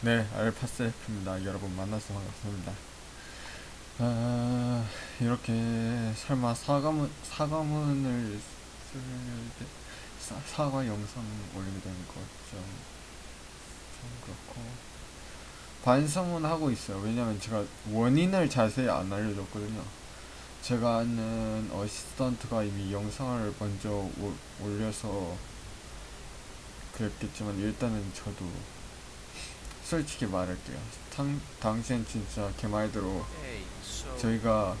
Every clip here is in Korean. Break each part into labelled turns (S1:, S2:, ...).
S1: 네, 알파세프입니다. 여러분 만나서 반갑습니다. 아, 이렇게 설마 사과문 사과문을 사, 사과 영상 올리게 되는 거죠. 좀 그렇고 반성은 하고 있어요. 왜냐면 제가 원인을 자세히 안 알려줬거든요. 제가 아는 어시스턴트가 이미 영상을 먼저 오, 올려서 그랬겠지만 일단은 저도 솔직히 말할게요. 당, 당시엔 진짜 제 말대로
S2: Hey, so
S1: 저희가.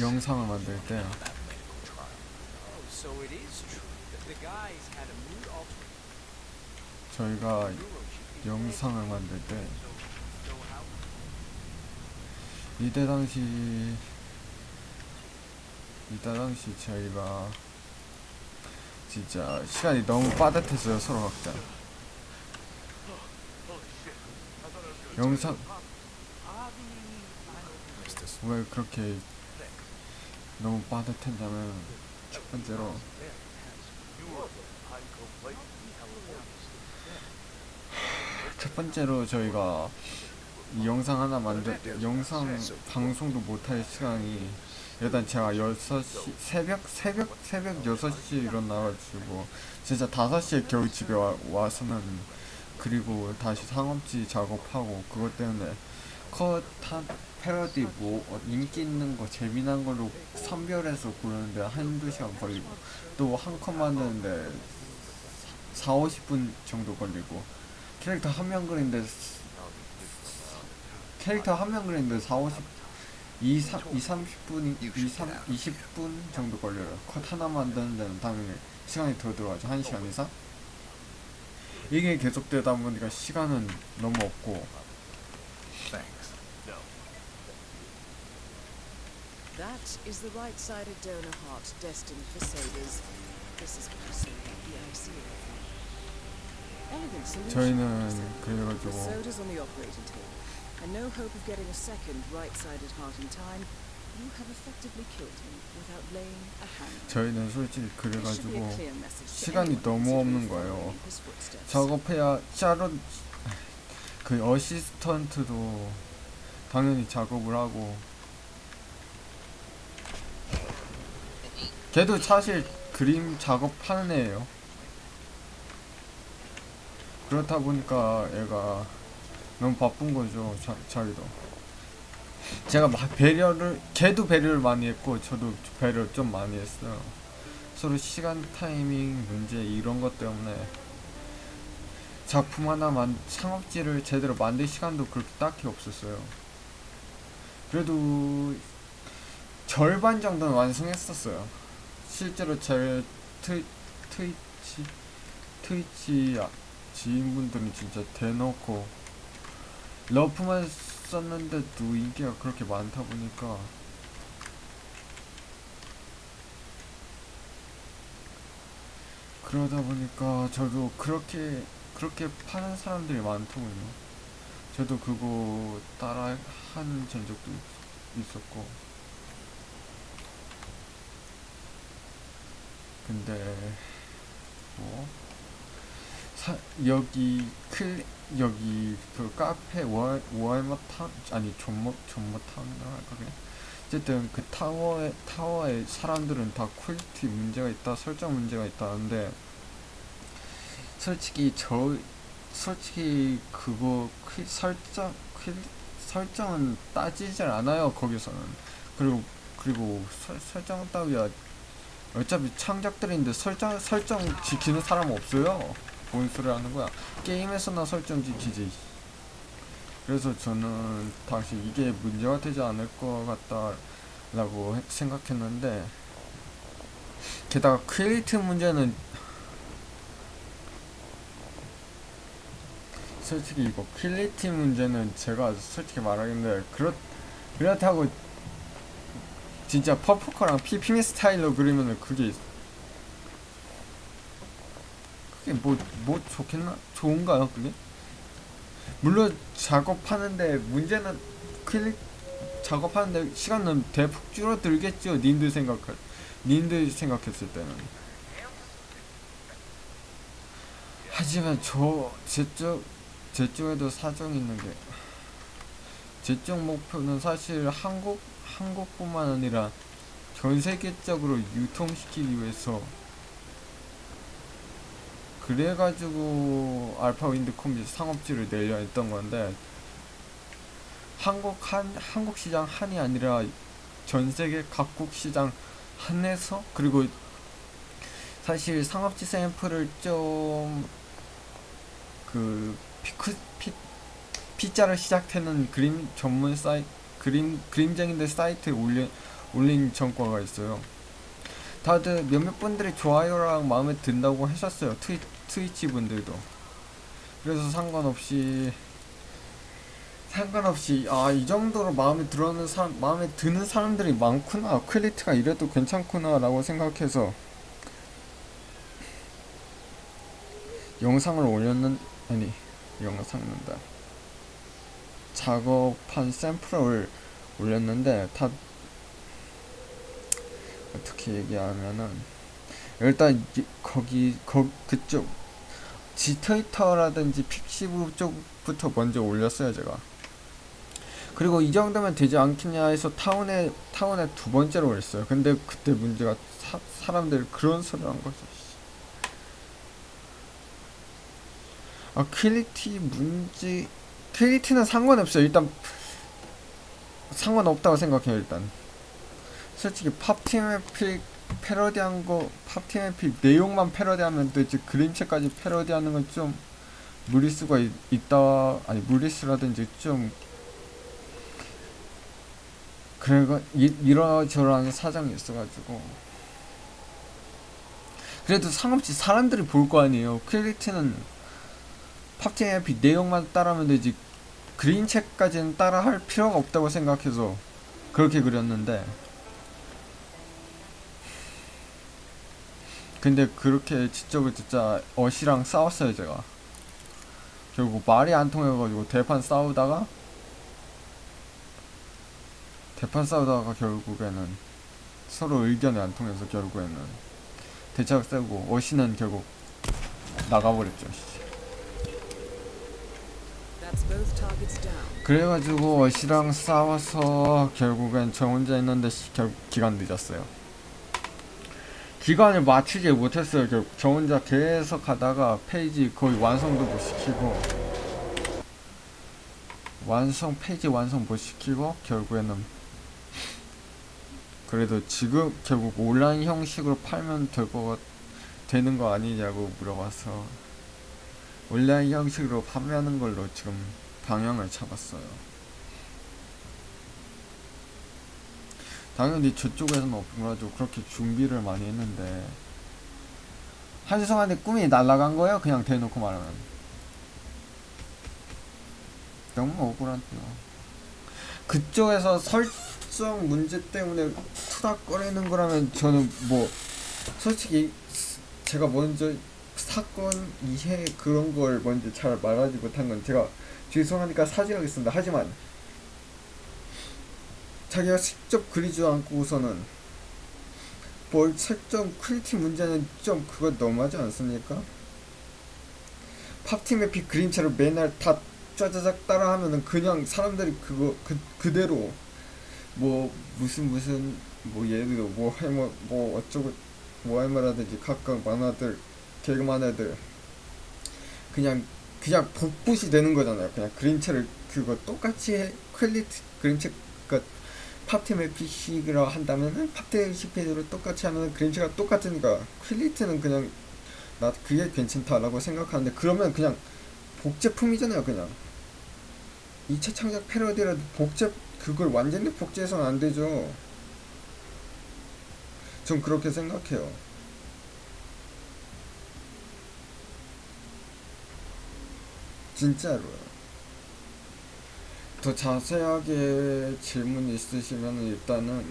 S1: 영상을 만들 때.
S2: Oh,
S1: 저희가. 영상을 만들 때? 이때 당시 이때 당시 저희가 진짜 시간이 너무 빠듯했어요 서로 각자 영상. 왜 그렇게 너무 빠듯했냐면 첫 번째로 첫 번째로 저희가 이 영상 하나 만들 영상 방송도 못할 시간이 일단 제가 6시 새벽 새벽 새벽 6시에 일어나가지고 진짜 5시에 겨우 집에 와, 와서는 그리고 다시 상업지 작업하고 그것 때문에 컷한 패러디 뭐 어, 인기 있는 거 재미난 걸로 선별해서 고르는데 한두 시간 걸리고 또 한 컷 만드는데 4, 50분 정도 걸리고 캐릭터 한 명 그리는데 캐릭터 한 명 그리는데 4, 50 2, 3, 2, 30분, 2, 3, 20분 정도 걸려요. 컷 하나 만드는 데는 당연히 시간이 더 들어가죠. 1시간 이상? 이게 계속되다 보니까 시간은 너무 없고
S3: Thanks. No.
S4: That is the right-sided donor heart destined for sailors. This is what you say about the ICU. Elegant solution.
S1: 저희는 그래가지고
S4: soda's on the operating table, and no hope of getting a second right-sided heart in time. You have effectively killed him without laying a hand.
S1: 저희는 솔직히 그래가지고 시간이 너무 없는 거예요. 작업해야 짜로 그 어시스턴트도 당연히 작업을 하고 걔도 사실 그림 작업하는 애예요. 그렇다 보니까 얘가 너무 바쁜 거죠. 자, 자기도. 제가 막 배려를 걔도 배려를 많이 했고 저도 배려 좀 많이 했어요. 서로 시간 타이밍 문제 이런 것 때문에 작품 하나 만 창업지를 제대로 만들 시간도 그렇게 딱히 없었어요. 그래도 절반 정도는 완성했었어요. 실제로 제 트, 트위치 트위치 아- 지인분들은 진짜 대놓고 러프만 썼는데도 인기가 그렇게 많다 보니까 그러다 보니까 저도 그렇게 그렇게 파는 사람들이 많더군요. 저도 그거 따라 한 전적도 있- 있었고. 근데 뭐 사, 여기 클 여기 그 카페 월 월머탕 아니 존머 존머탕이라 할까 그냥? 어쨌든 그 타워에 타워에 사람들은 다 퀄리티 문제가 있다 설정 문제가 있다는데 솔직히 저 솔직히 그거 퀴, 설정 퀴, 설정은 따지질 않아요 거기서는. 그리고 그리고 설, 설정 따위야 어차피 창작들인데 설정 설정 지키는 사람 없어요 뭔 소리 하는 거야. 게임에서나 설정 지키지. 그래서 저는 당시 이게 문제가 되지 않을 것 같다 라고 해- 생각했는데 게다가 크리에이트 문제는 솔직히 이거 퀄리티 문제는 제가 솔직히 말하는데 그렇 그렇다고 진짜 퍼포커랑 피피미 스타일로 그리면은 그게 그게 뭐 뭐 좋겠나? 좋은가요 그게? 물론 작업하는데 문제는 퀄리 작업하는데 시간은 대폭 줄어들겠죠 님들 생각할 님들 생각했을 때는. 하지만 저 제 쪽 제 쪽에도 사정이 있는 게 제 쪽 목표는 사실 한국 한국뿐만 아니라 전 세계적으로 유통시키기 위해서 그래가지고 알파 윈드 콤비 상업지를 내려 했던 건데 한국 한 한국 시장 한이 아니라 전 세계 각국 시장 한에서 그리고 사실 상업지 샘플을 좀 그 피크 피 피자를 시작하는 그림 전문 사이 그림 그림쟁이들 사이트에 올린 올린 전과가 있어요. 다들 몇몇 분들이 좋아요랑 마음에 든다고 하셨어요. 트위, 트위치 분들도. 그래서 상관없이 상관없이 아 이 정도로 마음에 들어는 사람 마음에 드는 사람들이 많구나 quality가 이래도 괜찮구나라고 생각해서 영상을 올렸는 아니 영상는다 작업한 샘플을 올렸는데 다 어떻게 얘기하면은 일단 이- 거기 거 그쪽 지트위터라든지 픽시브 쪽부터 먼저 올렸어요 제가. 그리고 이 정도면 되지 않겠냐 해서 타운에 타운에 두 번째로 올렸어요. 근데 그때 문제가 사, 사람들이 그런 소리를 한 거죠 씨. 아 quality 문제 quality는 상관없어요. 일단 상관없다고 생각해요 일단. 솔직히 팝팀의 필 패러디한 거 팝팀의 필 내용만 패러디하면 되지 그림체까지 패러디하는 건 좀 무리수가 있, 있다 아니 무리수라든지 좀 그래가 이, 이러저러한 사정이 있어가지고. 그래도 상관없이 사람들이 볼 거 아니에요. 퀄리티는 팝팀의 필 내용만 따라하면 되지. 그림체까지는 따라할 필요가 없다고 생각해서 그렇게 그렸는데 근데 그렇게 지적을 듣자 어시랑 싸웠어요 제가 결국 말이 안 통해가지고 대판 싸우다가 대판 싸우다가 결국에는 서로 의견이 안 통해서 결국에는 대차가 세고 어시는 결국 나가버렸죠. 그래가지고 어시랑 싸워서 결국엔 저 혼자 있는데 시- 결 기간 늦었어요. 기간을 맞추지 못했어요. 결국 저 혼자 계속 가다가 페이지 거의 완성도 못 시키고 완성 페이지 완성 못 시키고 결국에는 그래도 지금 결국 온라인 형식으로 팔면 될 거 되는 거 아니냐고 물어봐서 온라인 형식으로 판매하는 걸로 지금 방향을 잡았어요. 당연히 저쪽에서는 없어가지고 그렇게 준비를 많이 했는데 한수성한테 꿈이 날아간 거예요? 그냥 대놓고 말하면 너무 억울한데요. 그쪽에서 설정 문제 때문에 투닥거리는 거라면 저는 뭐 솔직히 제가 먼저 사건 이해 그런 걸 먼저 잘 말하지 못한 건 제가 죄송하니까 사죄하겠습니다. 하지만 자기가 직접 그리지도 않고서는 뭘 설정 퀄리티 문제는 좀 그거 너무하지 않습니까? Pop Team Epic 그림체를 맨날 다 짜자작 따라하면은 그냥 사람들이 그거 그 그대로 뭐 무슨 무슨 뭐 예를 들어 뭐 해뭐 뭐 어쩌고 뭐 할말하든지 각각 만화들 개그만 애들 그냥 그냥 복붙이 되는 거잖아요. 그냥 그림체를 그거 똑같이 해, 퀄리티 그림체 그러니까 팝팀의 PC라 한다면은 팝팀 CP로 똑같이 하면 그림체가 똑같으니까 퀄리티는 그냥 나 그게 괜찮다라고 생각하는데 그러면 그냥 복제품이잖아요. 그냥 2차 창작 패러디라도 복제 그걸 완전히 복제해서는 안 되죠. 전 그렇게 생각해요. 진짜로요. 더 자세하게 질문 있으시면 일단은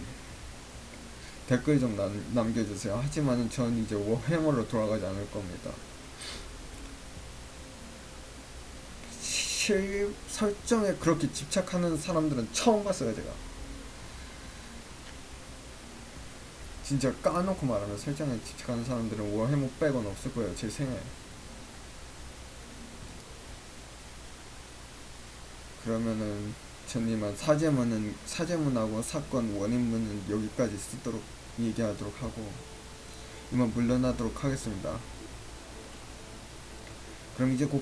S1: 댓글 좀 남, 남겨주세요. 하지만 전 이제 워해머로 돌아가지 않을 겁니다. 실 설정에 그렇게 집착하는 사람들은 처음 봤어요, 제가. 진짜 까놓고 말하면 설정에 집착하는 사람들은 워해머 빼곤 없을 거예요, 제 생에. 그러면은 전 이만 사제문은 사제문하고 사건 원인문은 여기까지 쓰도록 얘기하도록 하고 이만 물러나도록 하겠습니다. 그럼 이제 곧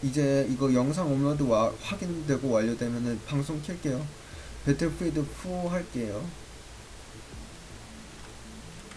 S1: 이제 이거 영상 업로드 와, 확인되고 완료되면은 방송 킬게요. 배틀필드 4 할게요.